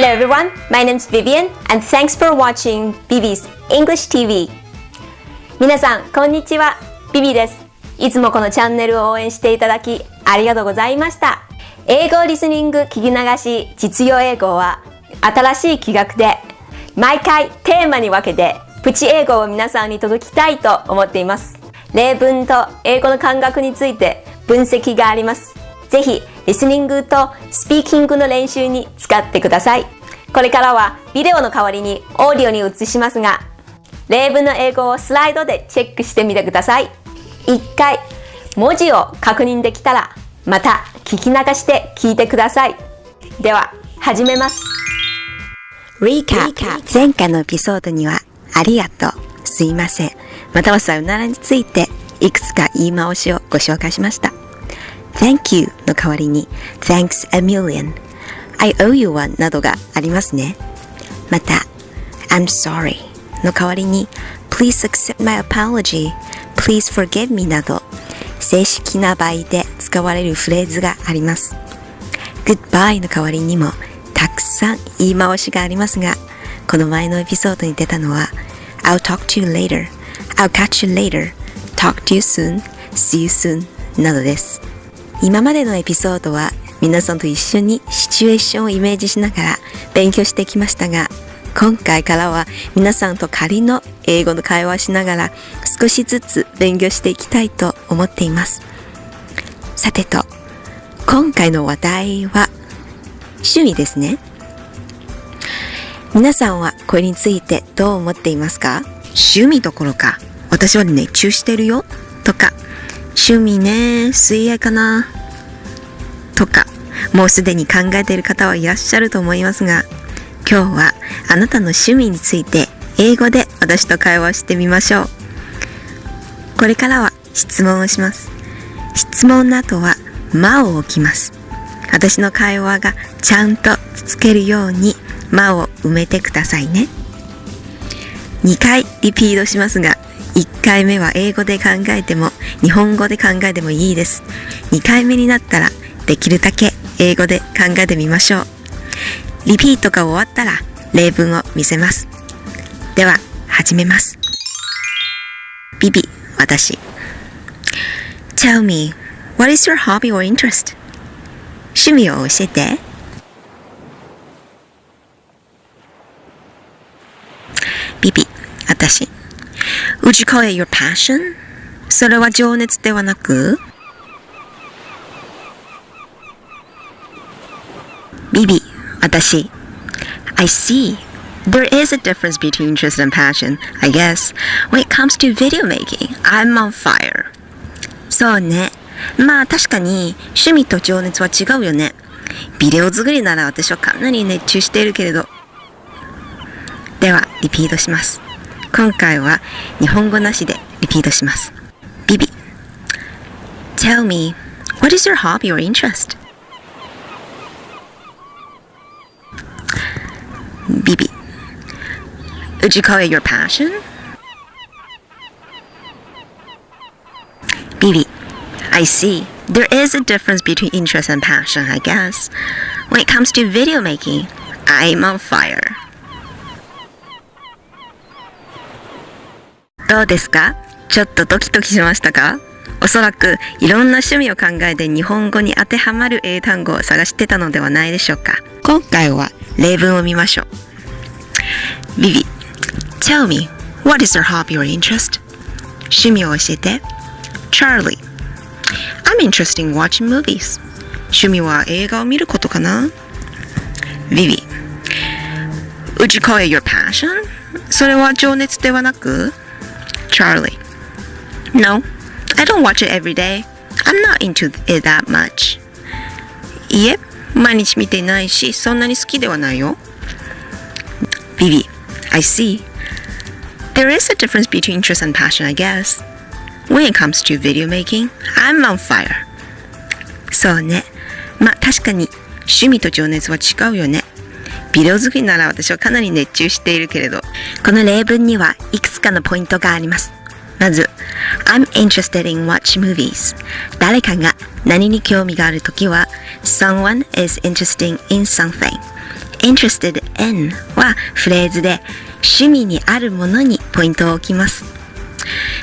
Hello everyone, my name is Vivian and thanks for watching Vivi's English TV 皆さん、こんにちは。ビビです。いつもこのチャンネルを応援していただきありがとうございました。英語リスニング聞き流し実用英語は新しい企画で毎回テーマに分けてプチ英語を皆さんに届きたいと思っています。例文と英語の感覚について分析があります。ぜひ、リスニングとスピーキングの練習に使ってください。これからはビデオの代わりにオーディオに移しますが、例文の英語をスライドでチェックしてみてください。一回、文字を確認できたら、また聞き流して聞いてください。では、始めます。Recap 前回のエピソードには、ありがとう、すいません、またはさよならについて、いくつか言い回しをご紹介しました。Thank you の代わりに Thanks a million I owe you one などがありますね。また I'm sorry の代わりに Please accept my apology Please forgive me など正式な場合で使われるフレーズがあります。Goodbye の代わりにもたくさん言い回しがありますがこの前のエピソードに出たのは I'll talk to you later I'll catch you later talk to you soon see you soon などです。今までのエピソードは皆さんと一緒にシチュエーションをイメージしながら勉強してきましたが今回からは皆さんと仮の英語の会話しながら少しずつ勉強していきたいと思っています。さてと今回の話題は趣味ですね。皆さんはこれについてどう思っていますか？趣味どころか私は熱中してるよ。とか趣味ね、水泳かなとか、もうすでに考えている方はいらっしゃると思いますが、今日はあなたの趣味について英語で私と会話してみましょう。これからは質問をします。質問の後は間を置きます。私の会話がちゃんとつけるように間を埋めてくださいね。2回リピートしますが、1回目は英語で考えても日本語で考えてもいいです。2回目になったらできるだけ英語で考えてみましょう。リピートが終わったら例文を見せます。では、始めます。ビビ、私。Tell me, what is your hobby or interest? 趣味を教えて。ビビ、私。Would you call it your passion? それは情熱ではなくビビ、私。I see. There is a difference between interest and passion, I guess. When it comes to video making, I'm on fire. そうね。まあ確かに趣味と情熱は違うよね。ビデオ作りなら私はかなり熱中しているけれど。では、リピートします。今回は日本語なしでリピートします。ビビ Tell me, what is your hobby or interest? ビビ Would you call it your passion? ビビ I see. There is a difference between interest and passion, I guess. When it comes to video making, I'm on fire. どうですか？ちょっとドキドキしましたか？おそらくいろんな趣味を考えて日本語に当てはまる英単語を探してたのではないでしょうか。今回は例文を見ましょう。ビビ Tell me, what is your hobby or interest? 趣味を教えて。Charlie I'm interested in watching movies. 趣味は映画を見ることかな？ビビ Would you call it your passion? それは情熱ではなく Charlie. No, I don't watch it every day. I'm not into it that much. いえ、毎日見ていないし、そんなに好きではないよ。Vivi, I see. There is a difference between interest and passion, I guess. When it comes to video making, I'm on fire. そうね。まあ確かに趣味と情熱は違うよね。 ビデオ作りなら私はかなり熱中しているけれど、この例文にはいくつかのポイントがあります。まず、I'm interested in watch movies. 誰かが何に興味があるときは、someone is interested in something. interested in はフレーズで趣味にあるものにポイントを置きます。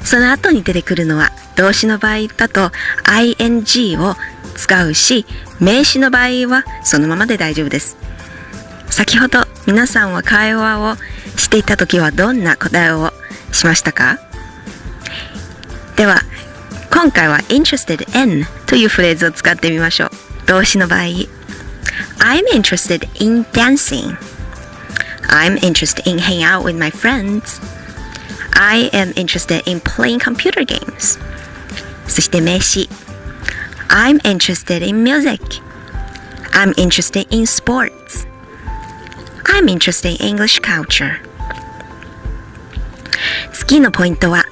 その後に出てくるのは動詞の場合だと ing を使うし名詞の場合はそのままで大丈夫です。先ほど皆さんは会話をしていた時はどんな答えをしましたかでは今回は interested in というフレーズを使ってみましょう動詞の場合 I'm interested in dancing I'm interested in hanging out with my friends I am interested in playing computer games そして名詞 I'm interested in music I'm interested in sports I'm interested in English culture 次のポイントは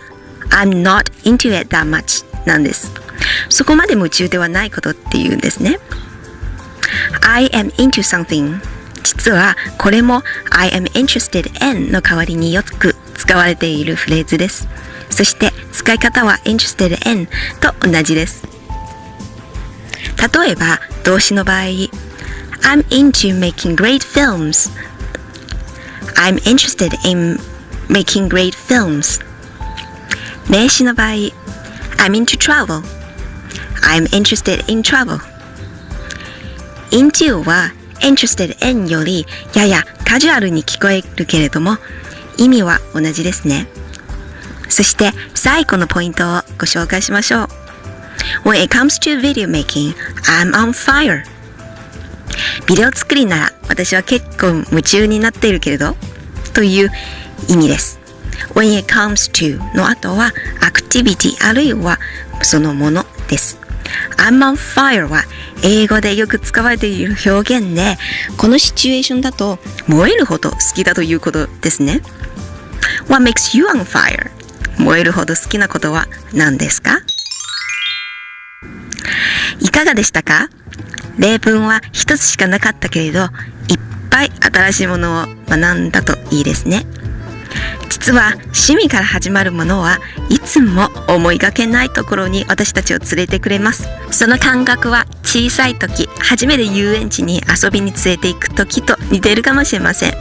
I'm not into it that much なんですそこまで夢中ではないことっていうんですね I am into something 実はこれも I am interested in の代わりによく使われているフレーズですそして使い方は interested in と同じです例えば動詞の場合 I'm into making great films I'm interested in making great films 名詞の場合 I'm into travel I'm interested in travel into は interested in よりややカジュアルに聞こえるけれども意味は同じですねそして最後のポイントをご紹介しましょう When it comes to video making, I'm on fire ビデオ作りなら私は結構夢中になっているけれどという意味です。When it comes to の後は activity あるいはそのものです。I'm on fire は英語でよく使われている表現でこのシチュエーションだと燃えるほど好きだということですね。What makes you on fire? 燃えるほど好きなことは何ですか？いかがでしたか？例文は一つしかなかったけれどいっぱい新しいものを学んだといいですね。実は趣味から始まるものはいつも思いがけないところに私たちを連れてくれますその感覚は小さい時初めて遊園地に遊びに連れて行く時と似ているかもしれません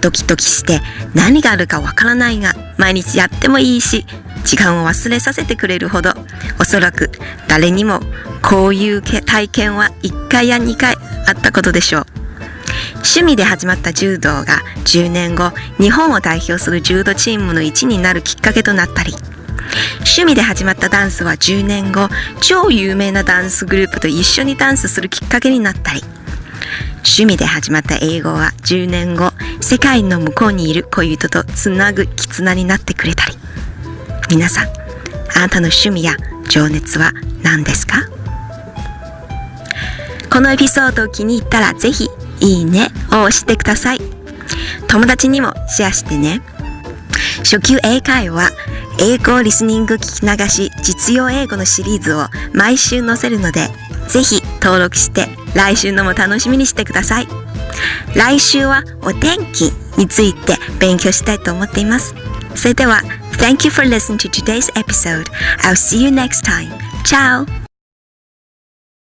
ドキドキして何があるかわからないが毎日やってもいいし時間を忘れさせてくれるほどおそらく誰にもこういう体験は1回や2回あったことでしょう。趣味で始まった柔道が10年後日本を代表する柔道チームの一になるきっかけとなったり。趣味で始まったダンスは10年後超有名なダンスグループと一緒にダンスするきっかけになったり。趣味で始まった英語は10年後世界の向こうにいる恋人とつなぐ絆になってくれたり。皆さんあなたの趣味や情熱は何ですか？このエピソードを気に入ったらぜひいいねを押してください。友達にもシェアしてね。初級英会話、英語リスニング聞き流し実用英語のシリーズを毎週載せるので、ぜひ登録して来週のも楽しみにしてください。来週はお天気について勉強したいと思っています。それでは、Thank you for listening to today's episode. I'll see you next time. Ciao!